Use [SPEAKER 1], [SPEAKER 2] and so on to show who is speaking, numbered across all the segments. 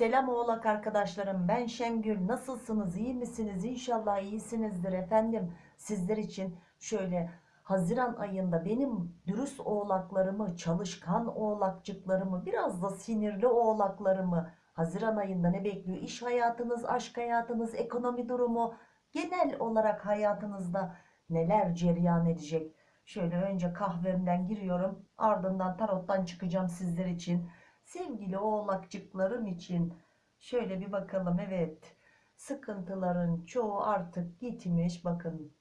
[SPEAKER 1] Selam oğlak arkadaşlarım ben Şengül. Nasılsınız? İyi misiniz? İnşallah iyisinizdir efendim. Sizler için şöyle Haziran ayında benim dürüst oğlaklarımı çalışkan oğlakçıklarımı biraz da sinirli oğlaklarımı Haziran ayında ne bekliyor? İş hayatınız aşk hayatınız ekonomi durumu genel olarak hayatınızda neler cereyan edecek? Şöyle önce kahvemden giriyorum ardından tarottan çıkacağım sizler için Sevgili oğlakçıklarım için şöyle bir bakalım. Evet sıkıntıların çoğu artık gitmiş. Bakın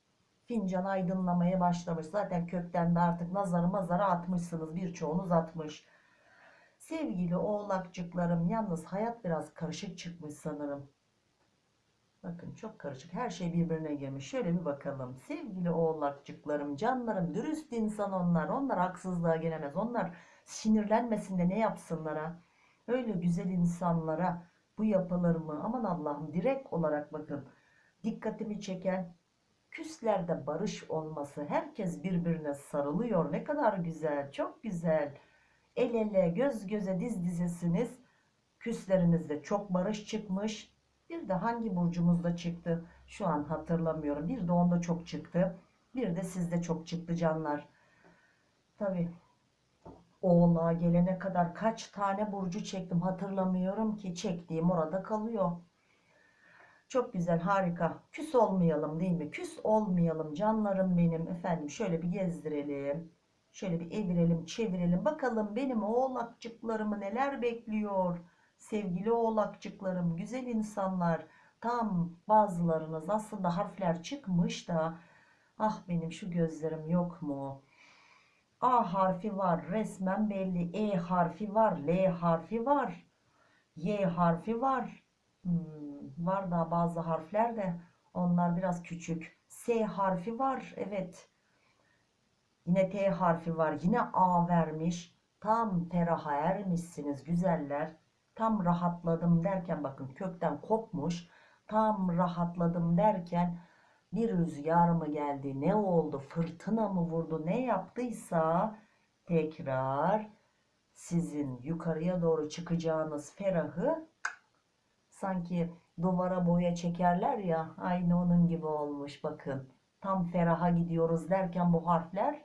[SPEAKER 1] fincan aydınlamaya başlamış. Zaten kökten de artık nazarı mazara atmışsınız. Birçoğunuz atmış. Sevgili oğlakçıklarım yalnız hayat biraz karışık çıkmış sanırım. Bakın çok karışık. Her şey birbirine girmiş. Şöyle bir bakalım. Sevgili oğlakçıklarım, canlarım, dürüst insan onlar. Onlar haksızlığa gelemez. Onlar sinirlenmesin de ne yapsınlara. Öyle güzel insanlara bu yapılır? Aman Allah'ım direkt olarak bakın. Dikkatimi çeken küslerde barış olması. Herkes birbirine sarılıyor. Ne kadar güzel. Çok güzel. El ele göz göze diz dizesiniz. Küslerinizde çok barış çıkmış. Bir de hangi burcumuzda çıktı? Şu an hatırlamıyorum. Bir de onda çok çıktı. Bir de sizde çok çıktı canlar. Tabii Oğlağa gelene kadar kaç tane burcu çektim hatırlamıyorum ki çektiğim orada kalıyor. Çok güzel harika. Küs olmayalım değil mi? Küs olmayalım canlarım benim. Efendim şöyle bir gezdirelim. Şöyle bir evirelim çevirelim. Bakalım benim oğlakçıklarımı neler bekliyor. Sevgili oğlakçıklarım güzel insanlar. Tam bazılarınız aslında harfler çıkmış da. Ah benim şu gözlerim yok mu? A harfi var resmen belli. E harfi var. L harfi var. Y harfi var. Hmm, var da bazı harfler de onlar biraz küçük. S harfi var. Evet. Yine T harfi var. Yine A vermiş. Tam feraha ermişsiniz güzeller. Tam rahatladım derken bakın kökten kopmuş. Tam rahatladım derken bir rüzgar mı geldi ne oldu fırtına mı vurdu ne yaptıysa tekrar sizin yukarıya doğru çıkacağınız ferahı sanki duvara boya çekerler ya aynı onun gibi olmuş bakın. Tam feraha gidiyoruz derken bu harfler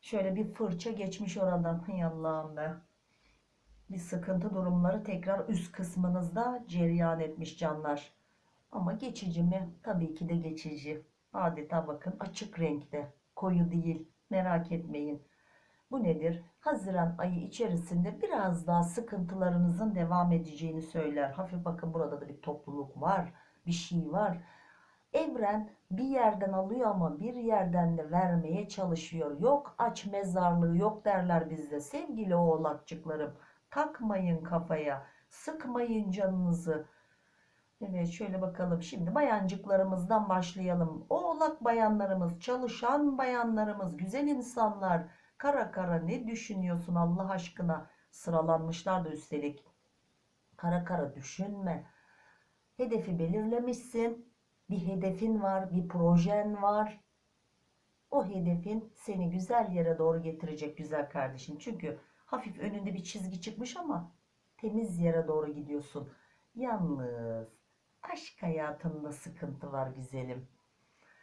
[SPEAKER 1] şöyle bir fırça geçmiş oradan. Hay Allah'ım be. Bir sıkıntı durumları tekrar üst kısmınızda cereyan etmiş canlar ama geçici mi? Tabii ki de geçici. Adeta bakın açık renkte. Koyu değil. Merak etmeyin. Bu nedir? Haziran ayı içerisinde biraz daha sıkıntılarınızın devam edeceğini söyler. Hafif bakın burada da bir topluluk var. Bir şey var. Evren bir yerden alıyor ama bir yerden de vermeye çalışıyor. Yok aç mezarlığı yok derler bizde. Sevgili oğlakçıklarım takmayın kafaya. Sıkmayın canınızı. Evet şöyle bakalım şimdi bayancıklarımızdan başlayalım. Oğlak bayanlarımız, çalışan bayanlarımız, güzel insanlar. Kara kara ne düşünüyorsun Allah aşkına? Sıralanmışlar da üstelik. Kara kara düşünme. Hedefi belirlemişsin. Bir hedefin var, bir projen var. O hedefin seni güzel yere doğru getirecek güzel kardeşim. Çünkü hafif önünde bir çizgi çıkmış ama temiz yere doğru gidiyorsun. Yalnız Aşk hayatında sıkıntı var güzelim.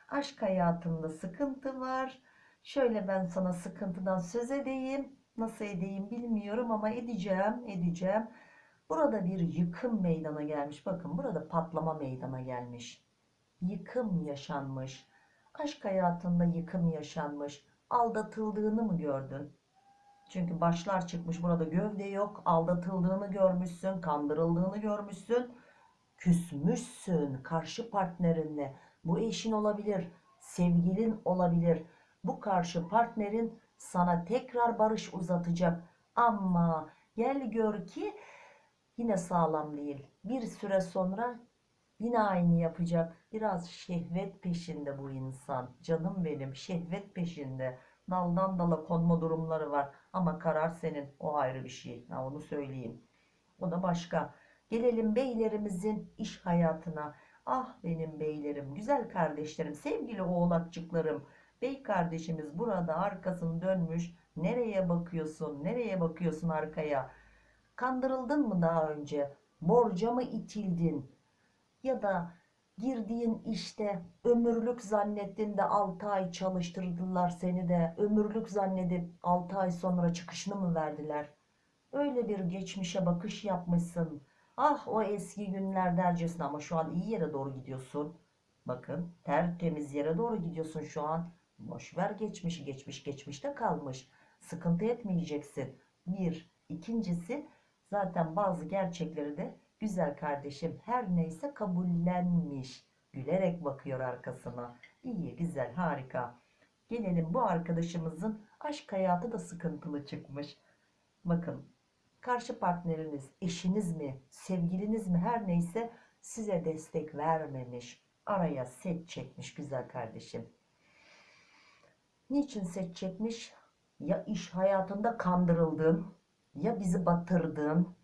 [SPEAKER 1] Aşk hayatında sıkıntı var. Şöyle ben sana sıkıntıdan söz edeyim. Nasıl edeyim bilmiyorum ama edeceğim, edeceğim. Burada bir yıkım meydana gelmiş. Bakın burada patlama meydana gelmiş. Yıkım yaşanmış. Aşk hayatında yıkım yaşanmış. Aldatıldığını mı gördün? Çünkü başlar çıkmış burada gövde yok. Aldatıldığını görmüşsün, kandırıldığını görmüşsün küsmüşsün karşı partnerinle. Bu eşin olabilir, sevgilin olabilir. Bu karşı partnerin sana tekrar barış uzatacak. Ama gel gör ki yine sağlam değil. Bir süre sonra yine aynı yapacak. Biraz şehvet peşinde bu insan. Canım benim şehvet peşinde. Daldan dala konma durumları var. Ama karar senin. O ayrı bir şey. Ha, onu söyleyeyim. O da başka. Gelelim beylerimizin iş hayatına. Ah benim beylerim, güzel kardeşlerim, sevgili oğlakçıklarım. Bey kardeşimiz burada arkasını dönmüş. Nereye bakıyorsun? Nereye bakıyorsun arkaya? Kandırıldın mı daha önce? Borca mı itildin? Ya da girdiğin işte ömürlük zannettin de 6 ay çalıştırdılar seni de ömürlük zannedip 6 ay sonra çıkışını mı verdiler? Öyle bir geçmişe bakış yapmışsın. Ah o eski günler dercesine ama şu an iyi yere doğru gidiyorsun. Bakın tertemiz yere doğru gidiyorsun şu an. Boş ver geçmişi geçmiş geçmişte kalmış. Sıkıntı etmeyeceksin. Bir. ikincisi zaten bazı gerçekleri de güzel kardeşim her neyse kabullenmiş. Gülerek bakıyor arkasına. İyi güzel harika. Gelelim bu arkadaşımızın aşk hayatı da sıkıntılı çıkmış. Bakın karşı partneriniz, eşiniz mi, sevgiliniz mi her neyse size destek vermemiş. Araya set çekmiş güzel kardeşim. Niçin set çekmiş? Ya iş hayatında kandırıldın, ya bizi batırdın,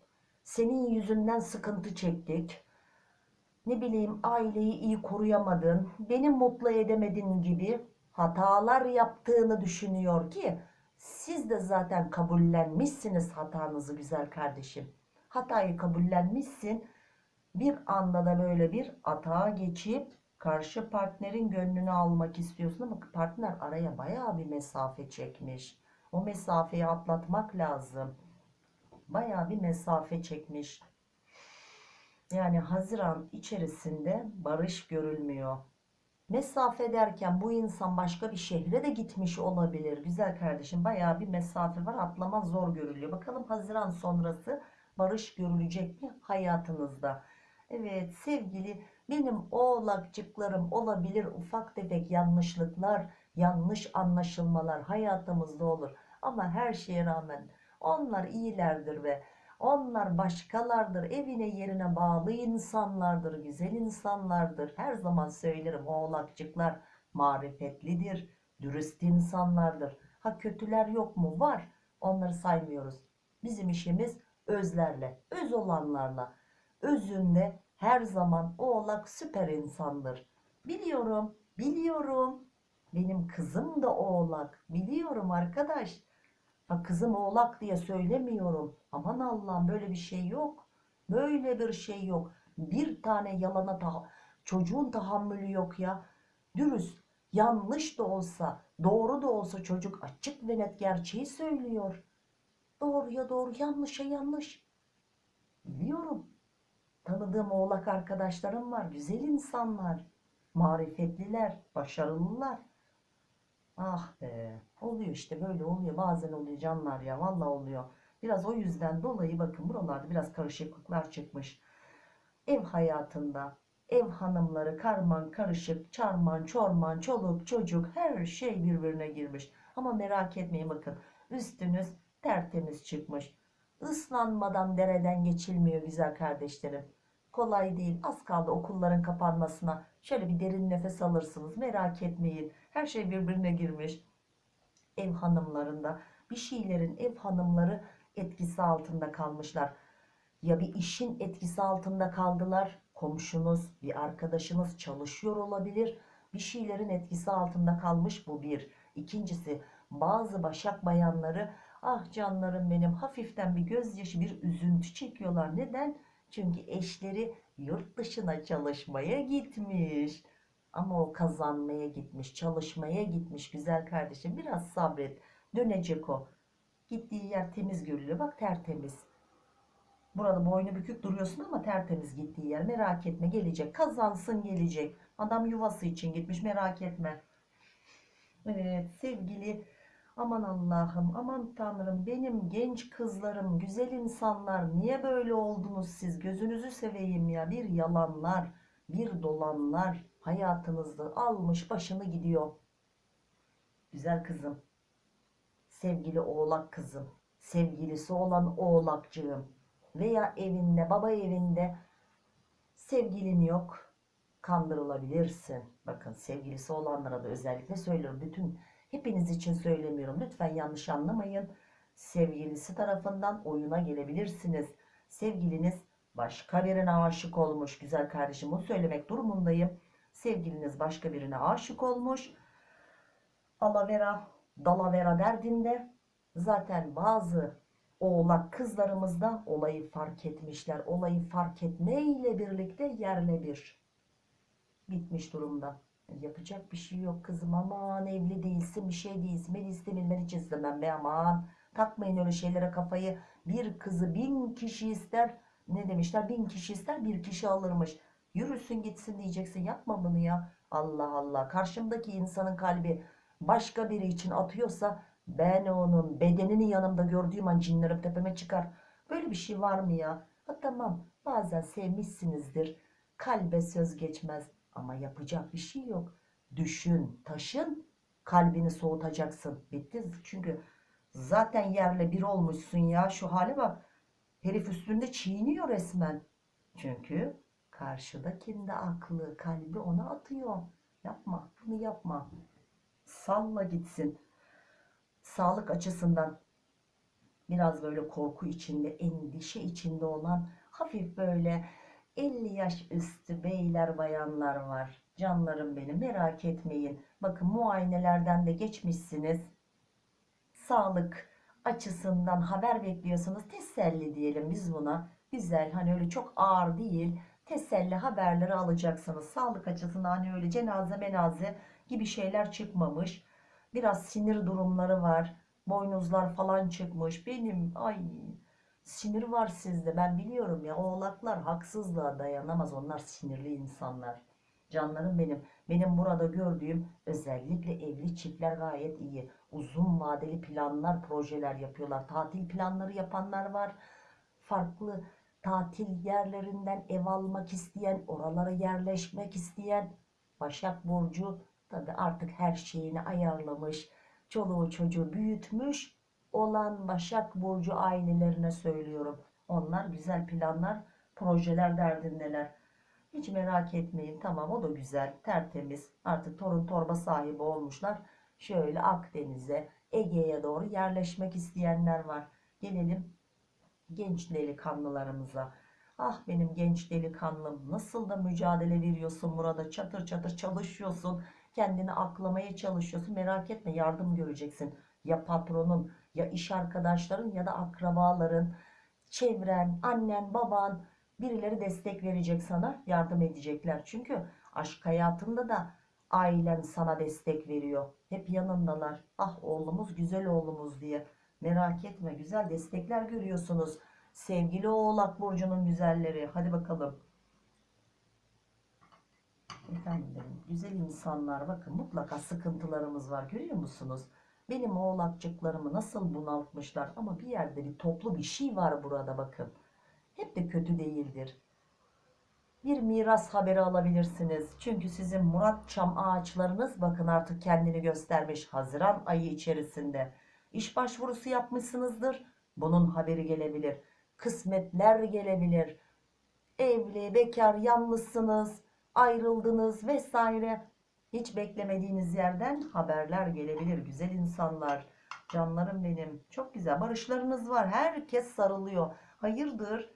[SPEAKER 1] senin yüzünden sıkıntı çektik. Ne bileyim aileyi iyi koruyamadın, beni mutlu edemedin gibi hatalar yaptığını düşünüyor ki siz de zaten kabullenmişsiniz hatanızı güzel kardeşim. Hatayı kabullenmişsin. Bir anda da böyle bir atağa geçip karşı partnerin gönlünü almak istiyorsun ama partner araya bayağı bir mesafe çekmiş. O mesafeyi atlatmak lazım. Bayağı bir mesafe çekmiş. Yani Haziran içerisinde barış görülmüyor. Mesafe derken bu insan başka bir şehre de gitmiş olabilir. Güzel kardeşim bayağı bir mesafe var. Atlama zor görülüyor. Bakalım Haziran sonrası barış görülecek mi hayatınızda? Evet sevgili benim oğlakçıklarım olabilir ufak tefek yanlışlıklar, yanlış anlaşılmalar hayatımızda olur. Ama her şeye rağmen onlar iyilerdir ve onlar başkalardır. Evine yerine bağlı insanlardır. Güzel insanlardır. Her zaman söylerim oğlakçıklar marifetlidir. Dürüst insanlardır. Ha kötüler yok mu? Var. Onları saymıyoruz. Bizim işimiz özlerle, öz olanlarla. Özünde her zaman oğlak süper insandır. Biliyorum, biliyorum. Benim kızım da oğlak. Biliyorum arkadaş. Ha kızım oğlak diye söylemiyorum. Aman Allah'ım böyle bir şey yok. Böyle bir şey yok. Bir tane yalana ta çocuğun tahammülü yok ya. Dürüst, yanlış da olsa, doğru da olsa çocuk açık ve net gerçeği söylüyor. Doğruya doğru, yanlışa yanlış. Biliyorum. Tanıdığım oğlak arkadaşlarım var. Güzel insanlar. Marifetliler, başarılılar. Ah be. Oluyor işte böyle oluyor. Bazen oluyor canlar ya. Vallahi oluyor. Biraz o yüzden dolayı bakın buralarda biraz karışıklıklar çıkmış. Ev hayatında ev hanımları karman karışık, çarman çorman, çoluk çocuk her şey birbirine girmiş. Ama merak etmeyin bakın üstünüz tertemiz çıkmış. Islanmadan dereden geçilmiyor güzel kardeşlerim. Kolay değil. Az kaldı okulların kapanmasına. Şöyle bir derin nefes alırsınız. Merak etmeyin. Her şey birbirine girmiş. Ev hanımlarında bir şeylerin ev hanımları etkisi altında kalmışlar. Ya bir işin etkisi altında kaldılar. Komşunuz, bir arkadaşınız çalışıyor olabilir. Bir şeylerin etkisi altında kalmış bu bir. İkincisi bazı başak bayanları ah canlarım benim hafiften bir gözyaşı bir üzüntü çekiyorlar. Neden? Çünkü eşleri yurt dışına çalışmaya gitmiş. Ama o kazanmaya gitmiş, çalışmaya gitmiş güzel kardeşim. Biraz sabret. Dönecek o. Gittiği yer temiz görülüyor. Bak tertemiz. Burada boynu bükük duruyorsun ama tertemiz gittiği yer. Merak etme gelecek. Kazansın gelecek. Adam yuvası için gitmiş merak etme. Evet sevgili aman Allah'ım aman Tanrım benim genç kızlarım güzel insanlar niye böyle oldunuz siz gözünüzü seveyim ya bir yalanlar bir dolanlar hayatınızda almış başını gidiyor. Güzel kızım sevgili oğlak kızım sevgilisi olan oğlakcığım veya evinde baba evinde sevgilin yok kandırılabilirsin. Bakın sevgilisi olanlara da özellikle söylüyorum. Bütün hepiniz için söylemiyorum. Lütfen yanlış anlamayın. Sevgilisi tarafından oyuna gelebilirsiniz. Sevgiliniz başka birine aşık olmuş. Güzel kardeşim bunu söylemek durumundayım. Sevgiliniz başka birine aşık olmuş. Alavera, dalavera derdinde zaten bazı Oğlak kızlarımız da olayı fark etmişler. Olayı fark etmeyle birlikte yerle bir bitmiş durumda. Yapacak bir şey yok kızım aman evli değilsin bir şey değilsin ben istemem ben hiç istemem be aman takmayın öyle şeylere kafayı bir kızı bin kişi ister ne demişler bin kişi ister bir kişi alırmış yürüsün gitsin diyeceksin yapma bunu ya Allah Allah karşımdaki insanın kalbi başka biri için atıyorsa ben onun bedenini yanımda gördüğüm an cinlerim tepeme çıkar böyle bir şey var mı ya ha tamam bazen sevmişsinizdir kalbe söz geçmez ama yapacak bir şey yok. Düşün, taşın, kalbini soğutacaksın. Bitti. Çünkü zaten yerle bir olmuşsun ya. Şu hale bak. Herif üstünde çiğniyor resmen. Çünkü karşıdakinde aklı, kalbi ona atıyor. Yapma, bunu yapma. Salla gitsin. Sağlık açısından biraz böyle korku içinde, endişe içinde olan hafif böyle 50 yaş üstü beyler bayanlar var. Canlarım benim merak etmeyin. Bakın muayenelerden de geçmişsiniz. Sağlık açısından haber bekliyorsunuz. Teselli diyelim biz buna. Güzel hani öyle çok ağır değil. Teselli haberleri alacaksınız. Sağlık açısından hani öyle cenaze menaze gibi şeyler çıkmamış. Biraz sinir durumları var. Boynuzlar falan çıkmış. Benim ay Sinir var sizde ben biliyorum ya oğlaklar haksızlığa dayanamaz onlar sinirli insanlar. Canlarım benim. Benim burada gördüğüm özellikle evli çiftler gayet iyi. Uzun vadeli planlar, projeler yapıyorlar. Tatil planları yapanlar var. Farklı tatil yerlerinden ev almak isteyen, oralara yerleşmek isteyen. Başak Burcu tabi artık her şeyini ayarlamış. Çoluğu çocuğu büyütmüş olan Başak Burcu ailelerine söylüyorum. Onlar güzel planlar, projeler derdindeler. Hiç merak etmeyin. Tamam o da güzel, tertemiz. Artık torun torba sahibi olmuşlar. Şöyle Akdeniz'e, Ege'ye doğru yerleşmek isteyenler var. Gelelim genç delikanlılarımıza. Ah benim genç delikanlım nasıl da mücadele veriyorsun burada çatır çatır çalışıyorsun. Kendini aklamaya çalışıyorsun. Merak etme yardım göreceksin. Ya patronun ya iş arkadaşların ya da akrabaların, çevren, annen, baban birileri destek verecek sana, yardım edecekler. Çünkü aşk hayatında da ailen sana destek veriyor. Hep yanındalar. Ah oğlumuz güzel oğlumuz diye. Merak etme güzel destekler görüyorsunuz. Sevgili Oğlak Burcu'nun güzelleri. Hadi bakalım. Efendim güzel insanlar bakın mutlaka sıkıntılarımız var görüyor musunuz? Benim oğlakçıklarımı nasıl bunaltmışlar ama bir yerde bir toplu bir şey var burada bakın. Hep de kötü değildir. Bir miras haberi alabilirsiniz. Çünkü sizin Murat Çam ağaçlarınız bakın artık kendini göstermiş Haziran ayı içerisinde. İş başvurusu yapmışsınızdır. Bunun haberi gelebilir. Kısmetler gelebilir. Evli, bekar, yalnızsınız, ayrıldınız vesaire. Hiç beklemediğiniz yerden haberler gelebilir. Güzel insanlar, canlarım benim. Çok güzel barışlarınız var. Herkes sarılıyor. Hayırdır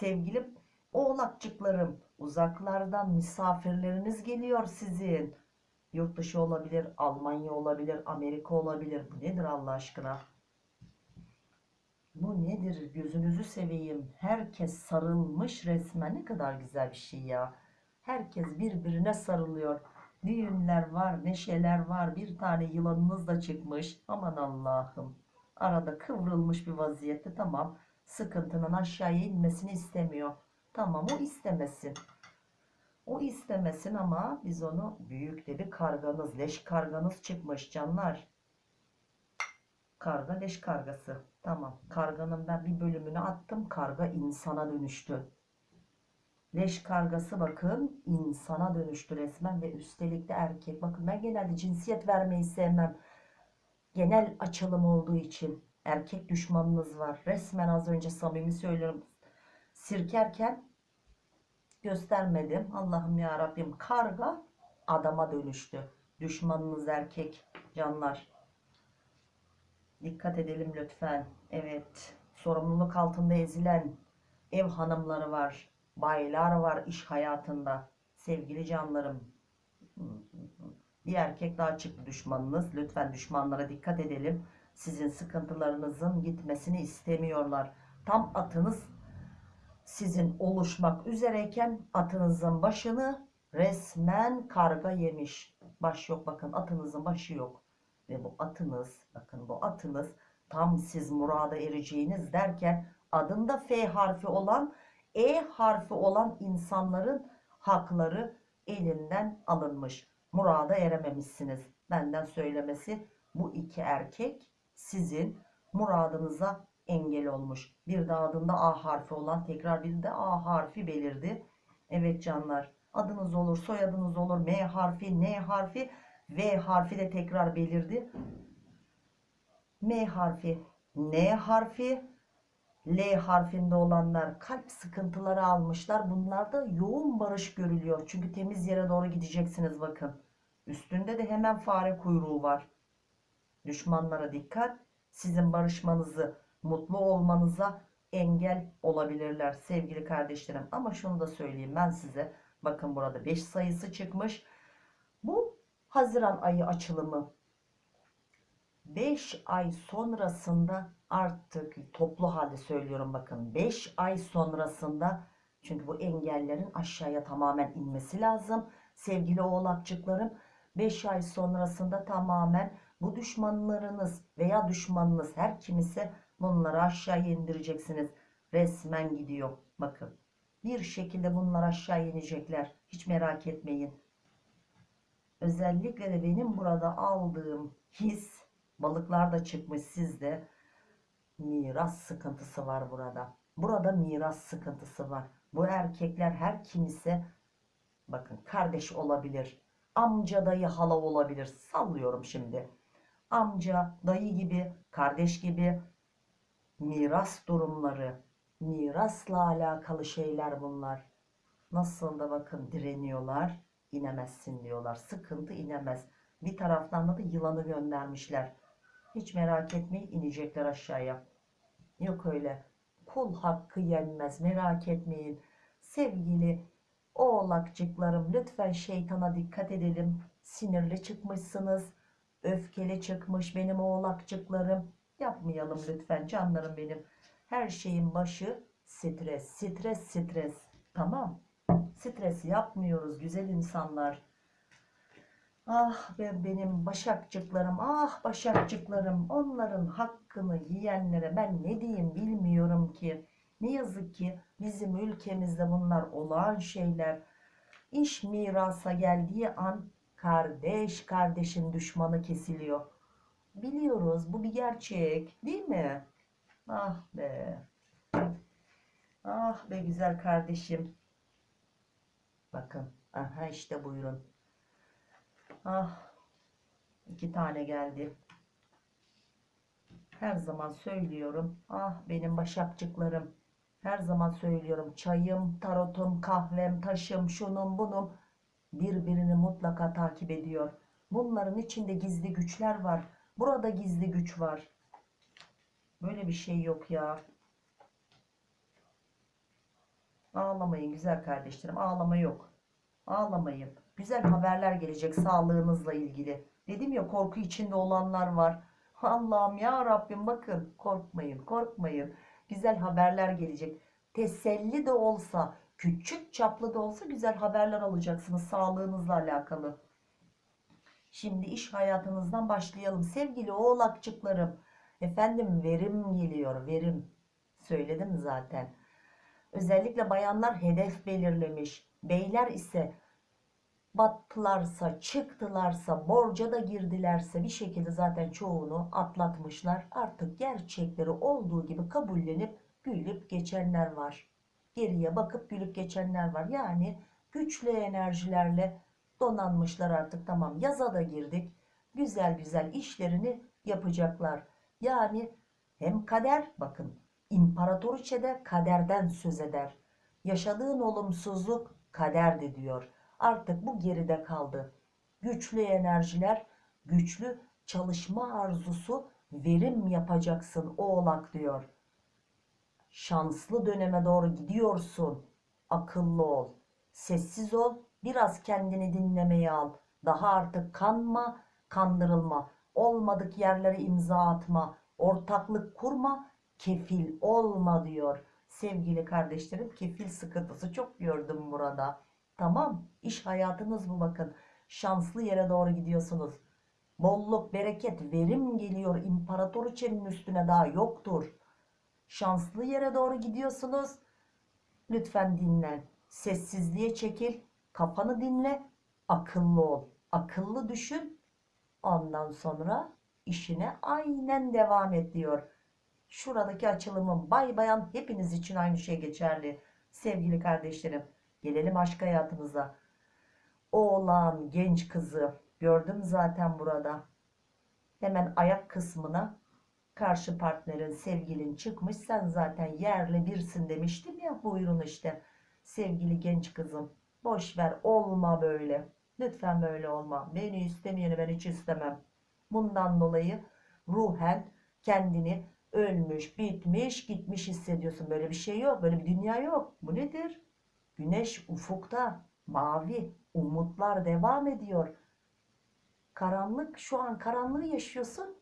[SPEAKER 1] sevgili oğlakçıklarım. Uzaklardan misafirleriniz geliyor sizin. Yurt dışı olabilir, Almanya olabilir, Amerika olabilir. Bu nedir Allah aşkına? Bu nedir? Gözünüzü seveyim. Herkes sarılmış resmen. Ne kadar güzel bir şey ya. Herkes birbirine sarılıyor. Düğünler var, neşeler var. Bir tane yılanınız da çıkmış. Aman Allah'ım. Arada kıvrılmış bir vaziyette tamam. Sıkıntının aşağıya inmesini istemiyor. Tamam o istemesin. O istemesin ama biz onu büyük de bir karganız, leş karganız çıkmış canlar. Karga leş kargası. Tamam. Karganın ben bir bölümünü attım. Karga insana dönüştü. Leş kargası bakın insana dönüştü resmen ve üstelik de erkek. Bakın ben genelde cinsiyet vermeyi sevmem. Genel açılım olduğu için erkek düşmanınız var. Resmen az önce samimi söylüyorum. Sirkerken göstermedim. Allah'ım ya Rabbim karga adama dönüştü. Düşmanınız erkek canlar. Dikkat edelim lütfen. Evet. Sorumluluk altında ezilen ev hanımları var baylar var iş hayatında. Sevgili canlarım. Bir erkek daha çıktı düşmanınız. Lütfen düşmanlara dikkat edelim. Sizin sıkıntılarınızın gitmesini istemiyorlar. Tam atınız sizin oluşmak üzereyken atınızın başını resmen karga yemiş. Baş yok bakın atınızın başı yok. Ve bu atınız bakın bu atınız tam siz murada ereceğiniz derken adında F harfi olan E harfi olan insanların hakları elinden alınmış. Murada erememişsiniz. Benden söylemesi bu iki erkek sizin muradınıza engel olmuş. Bir de adında A harfi olan tekrar bir de A harfi belirdi. Evet canlar adınız olur soyadınız olur M harfi N harfi V harfi de tekrar belirdi. M harfi N harfi L harfinde olanlar kalp sıkıntıları almışlar. Bunlarda yoğun barış görülüyor. Çünkü temiz yere doğru gideceksiniz bakın. Üstünde de hemen fare kuyruğu var. Düşmanlara dikkat. Sizin barışmanızı, mutlu olmanıza engel olabilirler sevgili kardeşlerim. Ama şunu da söyleyeyim ben size. Bakın burada 5 sayısı çıkmış. Bu Haziran ayı açılımı. 5 ay sonrasında artık toplu halde söylüyorum bakın 5 ay sonrasında çünkü bu engellerin aşağıya tamamen inmesi lazım. Sevgili oğlakçıklarım 5 ay sonrasında tamamen bu düşmanlarınız veya düşmanınız her kimse bunları aşağıya indireceksiniz. Resmen gidiyor bakın. Bir şekilde bunlar aşağı inecekler. Hiç merak etmeyin. Özellikle de benim burada aldığım his balıklar da çıkmış sizde miras sıkıntısı var burada. Burada miras sıkıntısı var. Bu erkekler her kimse bakın kardeş olabilir. Amca dayı hala olabilir. Sallıyorum şimdi. Amca dayı gibi kardeş gibi miras durumları mirasla alakalı şeyler bunlar. Nasıl da bakın direniyorlar. inemezsin diyorlar. Sıkıntı inemez. Bir taraftan da yılanı göndermişler. Hiç merak etmeyin inecekler aşağıya. Yok öyle. Kul hakkı yenmez merak etmeyin. Sevgili oğlakçıklarım lütfen şeytana dikkat edelim. Sinirli çıkmışsınız. Öfkeli çıkmış benim oğlakçıklarım. Yapmayalım lütfen canlarım benim. Her şeyin başı stres. Stres stres. Tamam. Stres yapmıyoruz güzel insanlar. Ah ben benim başakçıklarım, ah başakçıklarım, onların hakkını yiyenlere ben ne diyeyim bilmiyorum ki. Ne yazık ki bizim ülkemizde bunlar olağan şeyler. İş mirasa geldiği an kardeş kardeşin düşmanı kesiliyor. Biliyoruz bu bir gerçek değil mi? Ah be. Ah be güzel kardeşim. Bakın. Aha işte buyurun. Ah. iki tane geldi. Her zaman söylüyorum. Ah benim başakçıklarım. Her zaman söylüyorum. Çayım, tarotum, kahvem, taşım, şunun bunun birbirini mutlaka takip ediyor. Bunların içinde gizli güçler var. Burada gizli güç var. Böyle bir şey yok ya. Ağlamayın güzel kardeşlerim. Ağlama yok. Ağlamayın. Güzel haberler gelecek sağlığınızla ilgili. Dedim ya korku içinde olanlar var. Allah'ım ya Rabbim bakın korkmayın korkmayın. Güzel haberler gelecek. Teselli de olsa küçük çaplı da olsa güzel haberler alacaksınız sağlığınızla alakalı. Şimdi iş hayatınızdan başlayalım. Sevgili oğlakçıklarım. Efendim verim geliyor verim. Söyledim zaten. Özellikle bayanlar hedef belirlemiş. Beyler ise battılarsa, çıktılarsa, borca da girdilerse bir şekilde zaten çoğunu atlatmışlar. Artık gerçekleri olduğu gibi kabullenip gülüp geçenler var. Geriye bakıp gülüp geçenler var. Yani güçlü enerjilerle donanmışlar artık tamam yaza da girdik. Güzel güzel işlerini yapacaklar. Yani hem kader bakın imparatoriçe de kaderden söz eder. Yaşadığın olumsuzluk kaderdi diyor. Artık bu geride kaldı. Güçlü enerjiler, güçlü çalışma arzusu, verim yapacaksın oğlak diyor. Şanslı döneme doğru gidiyorsun. Akıllı ol. Sessiz ol. Biraz kendini dinlemeye al. Daha artık kanma, kandırılma. Olmadık yerlere imza atma. Ortaklık kurma. Kefil olma diyor. Sevgili kardeşlerim kefil sıkıntısı çok gördüm burada. Tamam iş hayatınız bu bakın. Şanslı yere doğru gidiyorsunuz. Bolluk, bereket, verim geliyor. İmparatoriçenin üstüne daha yoktur. Şanslı yere doğru gidiyorsunuz. Lütfen dinlen. Sessizliğe çekil. Kafanı dinle. Akıllı ol. Akıllı düşün. Ondan sonra işine aynen devam et diyor. Şuradaki açılımın bay bayan hepiniz için aynı şey geçerli. Sevgili kardeşlerim. Gelelim aşk hayatımıza. Oğlan genç kızı gördüm zaten burada. Hemen ayak kısmına karşı partnerin sevgilin çıkmış. Sen zaten yerle birsin demiştim ya buyurun işte. Sevgili genç kızım boş ver olma böyle. Lütfen böyle olma. Beni istemeyeni ben hiç istemem. Bundan dolayı ruhen kendini ölmüş, bitmiş, gitmiş hissediyorsun. Böyle bir şey yok. Böyle bir dünya yok. Bu nedir? Güneş ufukta, mavi, umutlar devam ediyor. Karanlık, şu an karanlığı yaşıyorsun.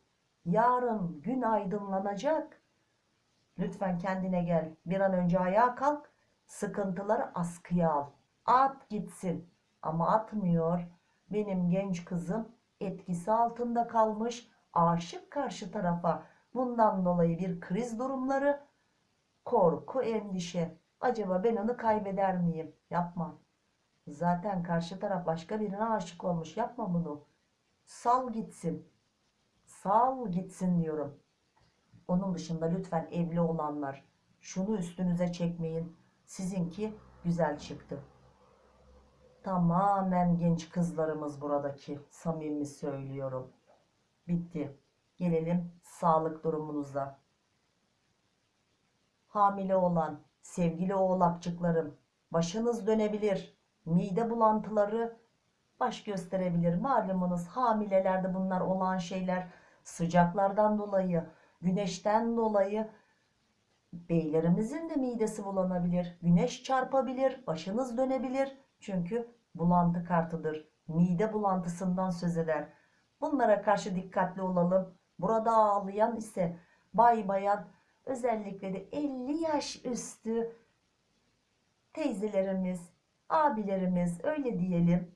[SPEAKER 1] Yarın gün aydınlanacak. Lütfen kendine gel. Bir an önce ayağa kalk. Sıkıntıları askıya al. At gitsin. Ama atmıyor. Benim genç kızım etkisi altında kalmış. Aşık karşı tarafa. Bundan dolayı bir kriz durumları, korku, endişe. Acaba ben onu kaybeder miyim? Yapma. Zaten karşı taraf başka birine aşık olmuş. Yapma bunu. Sal gitsin. Sal gitsin diyorum. Onun dışında lütfen evli olanlar şunu üstünüze çekmeyin. Sizinki güzel çıktı. Tamamen genç kızlarımız buradaki. Samimi söylüyorum. Bitti. Gelelim sağlık durumunuza. Hamile olan sevgili oğlakçıklarım başınız dönebilir. Mide bulantıları baş gösterebilir. Malumunuz hamilelerde bunlar olan şeyler sıcaklardan dolayı, güneşten dolayı beylerimizin de midesi bulanabilir. Güneş çarpabilir, başınız dönebilir. Çünkü bulantı kartıdır. Mide bulantısından söz eder. Bunlara karşı dikkatli olalım. Burada ağlayan ise bay bayan özellikle de 50 yaş üstü teyzelerimiz, abilerimiz öyle diyelim.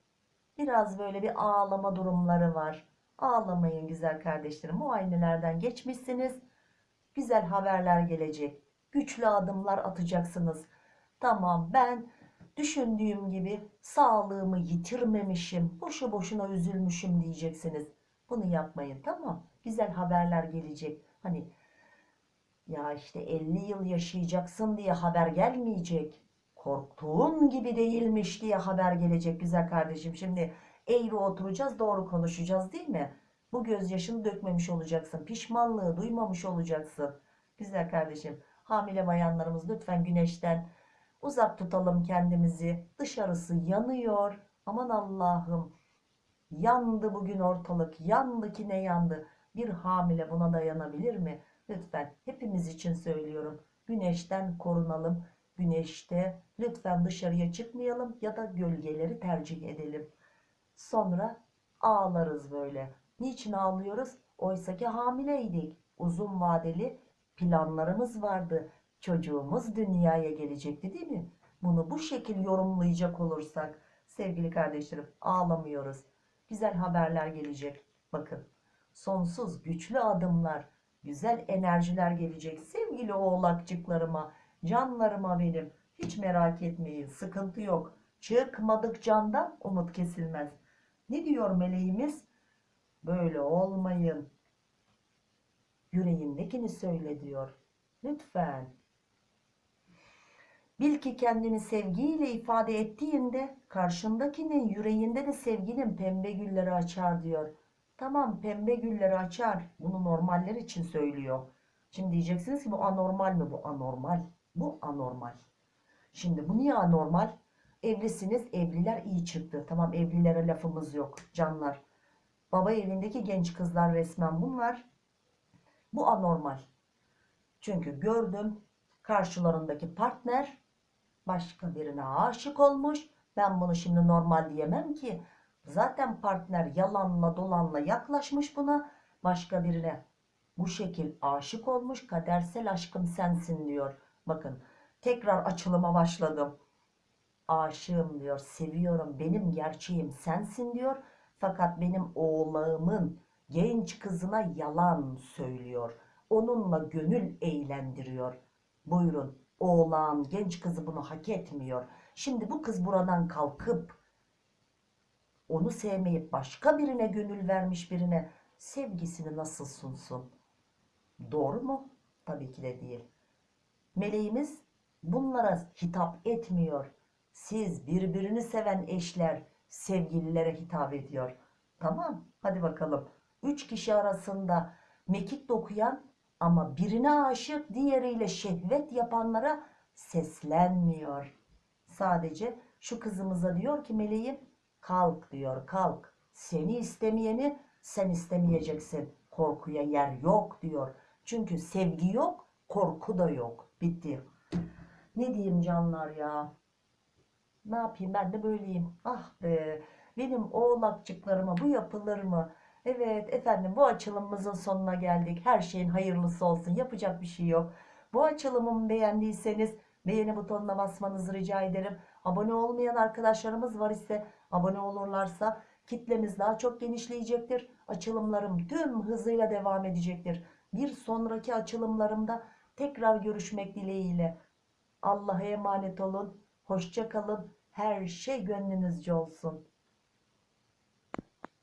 [SPEAKER 1] Biraz böyle bir ağlama durumları var. Ağlamayın güzel kardeşlerim. Muayenelerden geçmişsiniz. Güzel haberler gelecek. Güçlü adımlar atacaksınız. Tamam ben düşündüğüm gibi sağlığımı yitirmemişim. Boşu boşuna üzülmüşüm diyeceksiniz. Bunu yapmayın tamam. Güzel haberler gelecek. Hani ya işte 50 yıl yaşayacaksın diye haber gelmeyecek. Korktuğun gibi değilmiş diye haber gelecek güzel kardeşim. Şimdi eğri oturacağız doğru konuşacağız değil mi? Bu gözyaşını dökmemiş olacaksın. Pişmanlığı duymamış olacaksın. Güzel kardeşim. Hamile bayanlarımız lütfen güneşten uzak tutalım kendimizi. Dışarısı yanıyor. Aman Allah'ım. Yandı bugün ortalık. Yandı ki ne yandı. Bir hamile buna dayanabilir mi? Lütfen hepimiz için söylüyorum. Güneşten korunalım. Güneşte lütfen dışarıya çıkmayalım ya da gölgeleri tercih edelim. Sonra ağlarız böyle. Niçin ağlıyoruz? Oysaki hamileydik. Uzun vadeli planlarımız vardı. Çocuğumuz dünyaya gelecekti değil mi? Bunu bu şekil yorumlayacak olursak sevgili kardeşlerim ağlamıyoruz. Güzel haberler gelecek. Bakın sonsuz güçlü adımlar, güzel enerjiler gelecek. Sevgili oğlakçıklarıma, canlarıma benim. Hiç merak etmeyin sıkıntı yok. Çıkmadık candan umut kesilmez. Ne diyor meleğimiz? Böyle olmayın. Yüreğindekini söyle diyor. Lütfen. Bil ki kendini sevgiyle ifade ettiğinde karşındakinin yüreğinde de sevginin pembe gülleri açar diyor. Tamam pembe gülleri açar. Bunu normaller için söylüyor. Şimdi diyeceksiniz ki bu anormal mi? Bu anormal. Bu anormal. Şimdi bu niye anormal? Evlisiniz, evliler iyi çıktı. Tamam evlilere lafımız yok canlar. Baba evindeki genç kızlar resmen bunlar. Bu anormal. Çünkü gördüm karşılarındaki partner başka birine aşık olmuş. Ben bunu şimdi normal diyemem ki. Zaten partner yalanla dolanla yaklaşmış buna. başka birine bu şekil aşık olmuş kadersel aşkım sensin diyor. Bakın tekrar açılıma başladım. Aşığım diyor, seviyorum, benim gerçeğim sensin diyor. Fakat benim oğlağımın genç kızına yalan söylüyor. Onunla gönül eğlendiriyor. Buyurun oğlan genç kızı bunu hak etmiyor. Şimdi bu kız buradan kalkıp onu sevmeyip başka birine gönül vermiş birine sevgisini nasıl sunsun? Doğru mu? Tabii ki de değil. Meleğimiz bunlara hitap etmiyor. Siz birbirini seven eşler sevgililere hitap ediyor. Tamam hadi bakalım. Üç kişi arasında mekik dokuyan ama birine aşık diğeriyle şehvet yapanlara seslenmiyor. Sadece şu kızımıza diyor ki meleğim kalk diyor kalk. Seni istemeyeni sen istemeyeceksin. Korkuya yer yok diyor. Çünkü sevgi yok, korku da yok. Bitti. Ne diyeyim canlar ya? Ne yapayım ben de böyleyim. Ah be benim oğlakçıklarıma bu yapılır mı? Evet efendim bu açılımımızın sonuna geldik. Her şeyin hayırlısı olsun. Yapacak bir şey yok. Bu açılımımı beğendiyseniz beğeni butonuna basmanızı rica ederim. Abone olmayan arkadaşlarımız var ise abone olurlarsa kitlemiz daha çok genişleyecektir. Açılımlarım tüm hızıyla devam edecektir. Bir sonraki açılımlarımda tekrar görüşmek dileğiyle. Allah'a emanet olun. Hoşça kalın. Her şey gönlünüzce olsun.